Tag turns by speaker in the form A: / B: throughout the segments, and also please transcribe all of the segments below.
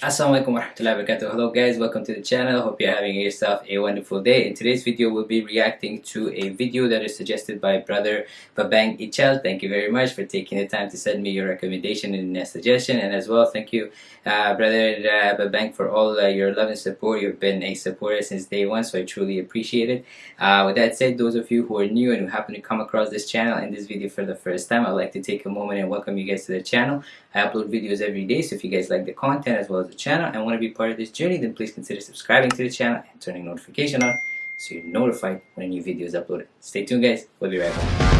A: Assalamualaikum warahmatullahi wabarakatuh. Hello guys, welcome to the channel. Hope you're having yourself a wonderful day. In today's video, we'll be reacting to a video that is suggested by brother Babang Ichel. Thank you very much for taking the time to send me your recommendation and a suggestion. And as well, thank you uh, brother uh, Babang for all uh, your love and support. You've been a supporter since day one, so I truly appreciate it. Uh, with that said, those of you who are new and who happen to come across this channel and this video for the first time, I'd like to take a moment and welcome you guys to the channel. I upload videos every day, so if you guys like the content as well as the channel and want to be part of this journey, then please consider subscribing to the channel and turning notification on so you're notified when a new video is uploaded. Stay tuned guys, we'll be right back.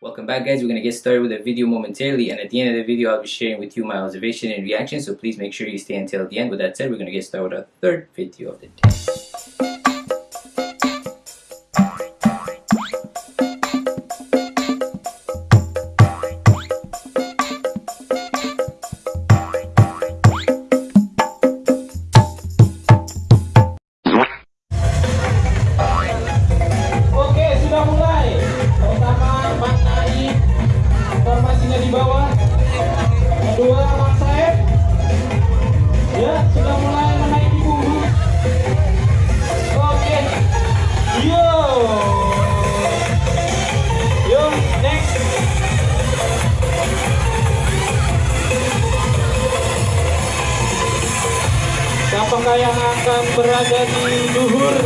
A: Welcome back guys, we're going to get started with the video momentarily and at the end of the video I'll be sharing with you my observation and reaction so please make sure you stay until the end. With that said, we're going to get started with our third video of the day.
B: Apakah yang akan berada di luhur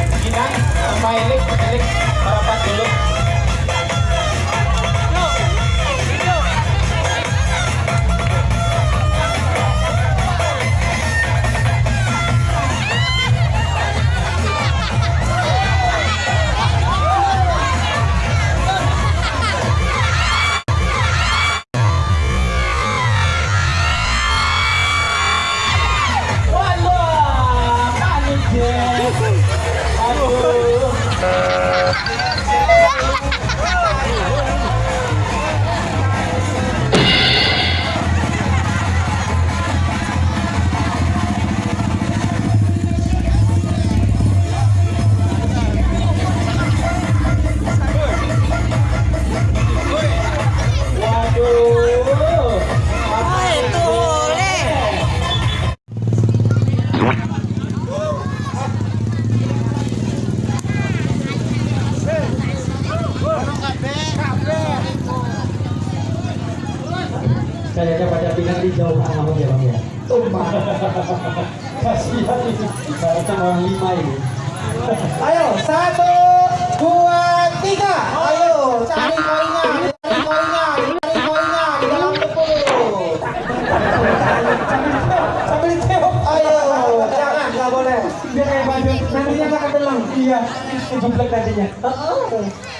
B: untuk Ginan sama Elik Elik merapat dulu kasihan ini orang lima ini ayo satu dua tiga ayo cari koinnya cari koinnya cari koinnya di dalam tepung sambil diteok ayo jangan nggak boleh dia kayak baju nantinya nggak ketelang iya kejublek nantinya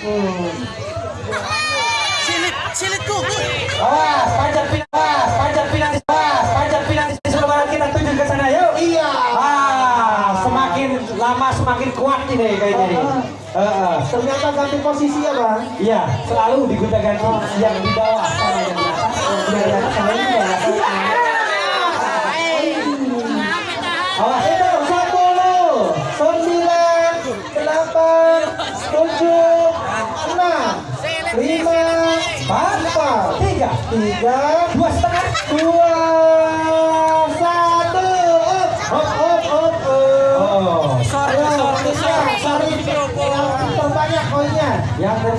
B: hmm. Kuat ini kayaknya nih. Uh, uh. Ternyata ganti posisi ya bang? Iya, selalu digunakan ganti oh. yang di bawah sama yang di atas. Sama ini ya. Awas itu sepuluh, sembilan, delapan, tujuh, enam, lima, empat, tiga, tiga,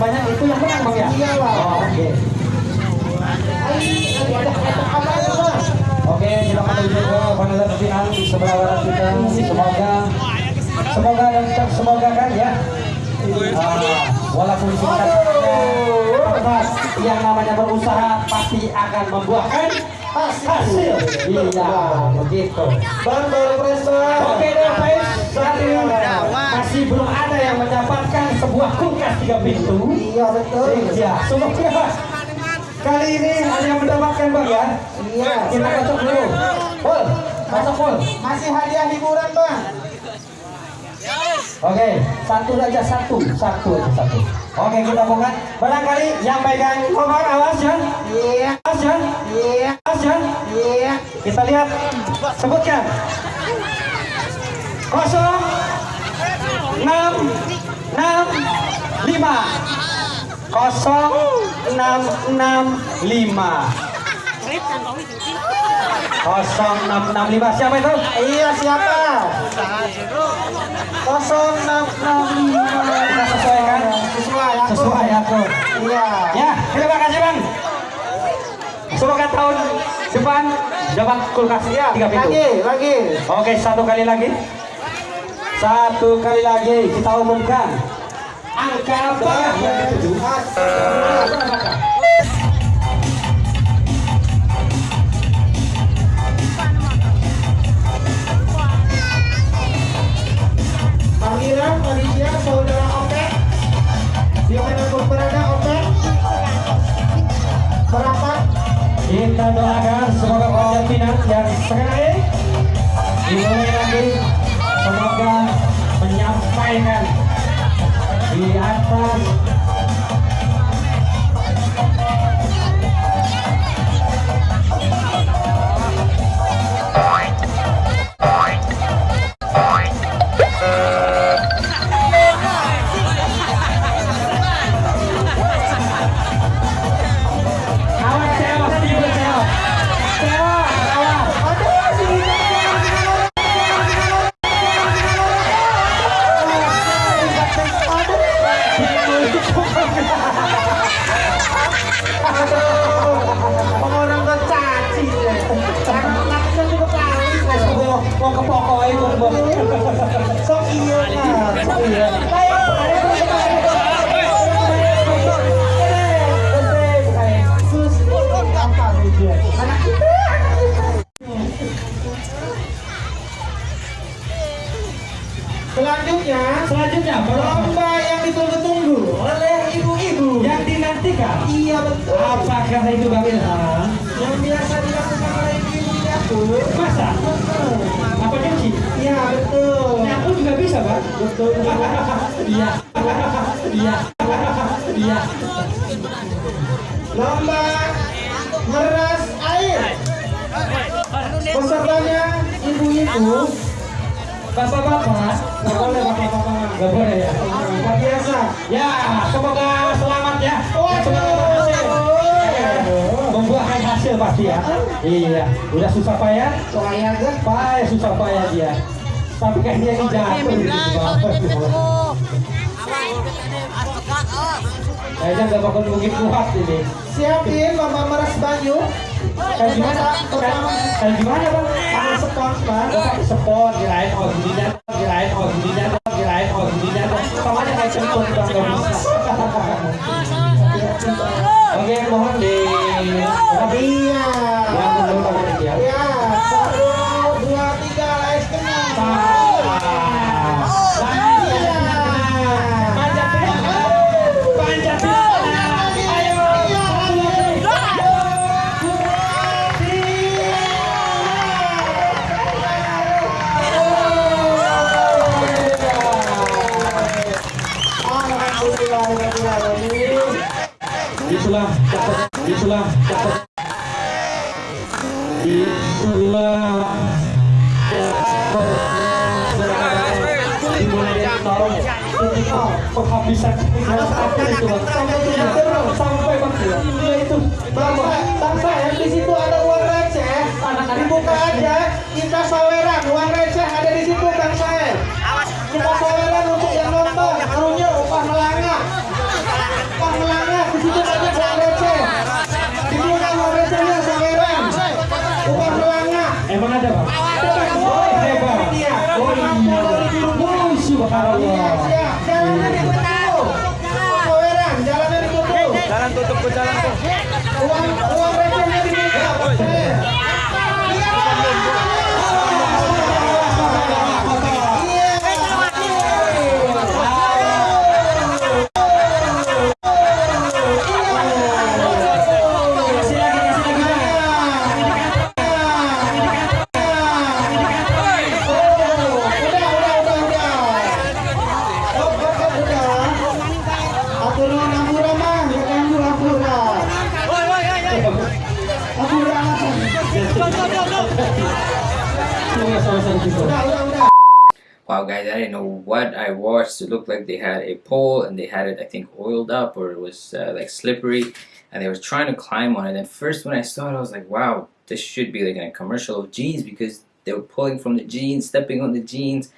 B: Terbanyak itu yang menang bang ya? Iya lah. Oh, oke. Oke, silakan menuju ke final di sebelah barat kita. Semoga, semoga dan semoga kan ya. Uh, walaupun singkat yang namanya berusaha pasti akan membuahkan hasil. Iya, begitu.
C: Bang baru
B: Oke deh, guys. Ini masih belum ada sebuah kulkas tiga pintu.
C: Iya betul.
B: Iya, semoga kali ini ada yang mendapatkan bang ya.
C: Iya.
B: Kita kocok dulu. Pol, masuk pol.
C: Masih hadiah hiburan bang.
B: Oke, satu aja satu, satu aja satu. Oke, kita buka. Barangkali yang pegang nomor awas ya,
C: Iya.
B: awas ya,
C: Iya.
B: awas ya.
C: Iya.
B: Kita lihat, sebutkan. Kosong, enam, enam, lima. Kosong, enam, enam, lima. Kosong, enam, enam, lima. Siapa itu?
C: Iya siapa? Kosong enam enam lima.
B: Kita sesuaikan.
C: Sesuai ya.
B: Sesuai aku.
C: Iya.
B: Ya, terima kasih bang. Semoga tahun depan dapat kulkas
C: Iya.
B: tiga pintu.
C: Lagi lagi.
B: Oke, satu kali lagi. Satu kali lagi kita umumkan angka apa yang dituju.
C: Panggilan panitia saudara Opek. Di mana pun berada Opek. Merapat.
B: Kita doakan semoga panjang pinang yang sekali
C: Sok iya nah, sok iya. Selanjutnya,
B: selanjutnya baru
C: lomba yang ditunggu-tunggu oleh ibu-ibu.
B: yang dinantikan
C: Iya betul.
B: apakah itu bang Ilham
C: Yang biasa dilakukan oleh ibu-ibu di dapur.
B: masa apa nyuci
C: Iya betul.
B: nyapu juga bisa bang
C: Betul.
B: iya. Iya. Iya.
C: Lomba meras air. Pesertanya ibu-ibu.
B: bapak-bapak.
C: Nggak boleh bapak-bapak.
B: nggak boleh ya?
C: Luar biasa.
B: ya semoga selamat ya.
C: Waduh.
B: berhasil. Membuahkan hasil pasti ya. Iya. Udah susah payah?
C: Soalnya
B: payah susah payah dia tapi kayaknya ini jatuh bawah. kayaknya nggak bakal mungkin kuat ini.
C: Siapin lomba meras banyu.
B: kayak gimana? kayak kayak gimana bang?
C: Pakai spons bang.
B: Spon kirain oh gininya kirain oh gininya kirain oh sama aja kayak kentut bang. Nggak bisa. Oke mohon di
C: Iya.
B: ya sampai itu Bang. sampai sampai bang Iya, itu
C: Bapak, bangsa ya di situ ada uang receh. Dibuka aja, kita saweran. Uang receh ada di situ bang saya. Kita saweran untuk yang nonton. Karunya upah melangak. Upah melangak di situ ada uang receh. Dibuka uang recehnya saweran. Upah melangak.
B: emang ada bang
C: Oh,
B: hebat
C: Dia.
B: oh iya oh subhanallah Punta lang po.
A: Wow, guys, I didn't know what I watched. It looked like they had a pole and they had it, I think, oiled up or it was uh, like slippery and they were trying to climb on it. And first, when I saw it, I was like, wow, this should be like in a commercial of jeans because they were pulling from the jeans, stepping on the jeans.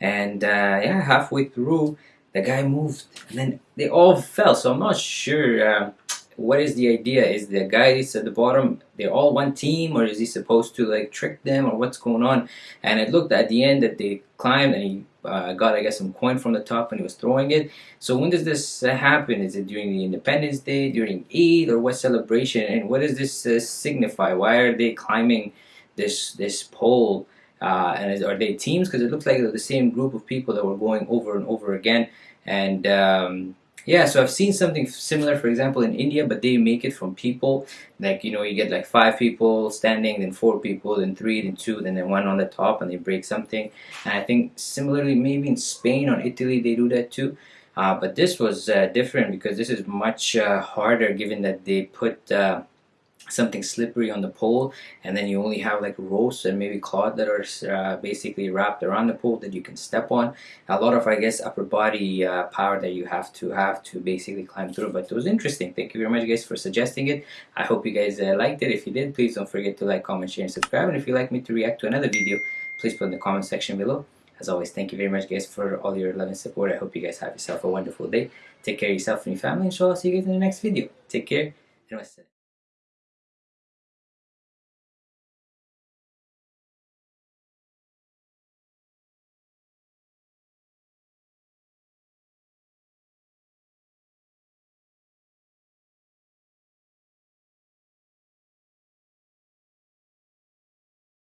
A: And uh, yeah, halfway through, the guy moved and then they all fell. So I'm not sure. Um, what is the idea? Is the guys at the bottom they're all one team, or is he supposed to like trick them, or what's going on? And it looked at the end that they climbed and he uh, got I guess some coin from the top and he was throwing it. So when does this uh, happen? Is it during the Independence Day, during Eid, or what celebration? And what does this uh, signify? Why are they climbing this this pole? Uh, and is, are they teams? Because it looks like the same group of people that were going over and over again. And um, yeah, so I've seen something similar, for example, in India, but they make it from people. Like, you know, you get like five people standing, then four people, then three, then two, then then one on the top, and they break something. And I think similarly, maybe in Spain or Italy, they do that too. Uh, but this was uh, different because this is much uh, harder given that they put uh, something slippery on the pole and then you only have like ropes and maybe cloth that are uh, basically wrapped around the pole that you can step on. A lot of I guess upper body uh, power that you have to have to basically climb through but it was interesting. Thank you very much guys for suggesting it. I hope you guys uh, liked it. If you did please don't forget to like comment share and subscribe and if you'd like me to react to another video please put in the comment section below. As always thank you very much guys for all your love and support. I hope you guys have yourself a wonderful day. Take care of yourself and your family inshallah see you guys in the next video. Take care and